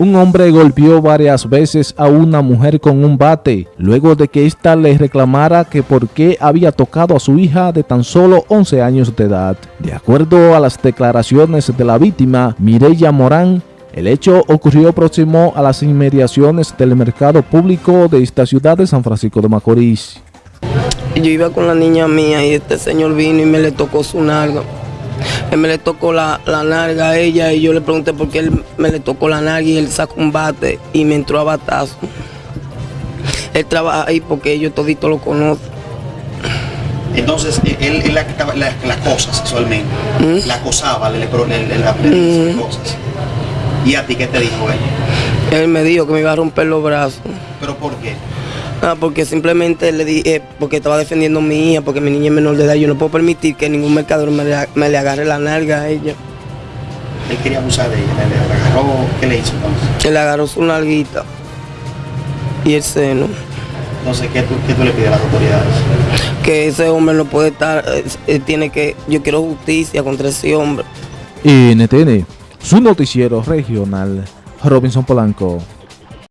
Un hombre golpeó varias veces a una mujer con un bate, luego de que ésta le reclamara que por qué había tocado a su hija de tan solo 11 años de edad. De acuerdo a las declaraciones de la víctima, Mireya Morán, el hecho ocurrió próximo a las inmediaciones del mercado público de esta ciudad de San Francisco de Macorís. Yo iba con la niña mía y este señor vino y me le tocó su nalga. Él me le tocó la, la nalga a ella y yo le pregunté por qué él me le tocó la nalga y él sacó un bate y me entró a batazo. Él trabaja ahí porque yo todito lo conozco. Entonces, él, él la, la, la acosa sexualmente, ¿Mm? la acosaba, le, le, le, le, cosas. ¿Y a ti qué te dijo ella? Él me dijo que me iba a romper los brazos. ¿Pero por qué? Ah, porque simplemente le dije, porque estaba defendiendo a mi hija, porque mi niña es menor de edad. Yo no puedo permitir que ningún mercador me le, me le agarre la nalga a ella. Él quería abusar de ella, le, agarró, ¿qué le hizo entonces? Él le agarró su nalguita y el seno. Entonces, ¿qué tú, qué tú le pides a las autoridades? Que ese hombre no puede estar, eh, eh, tiene que, yo quiero justicia contra ese hombre. NTN, su noticiero regional, Robinson Polanco.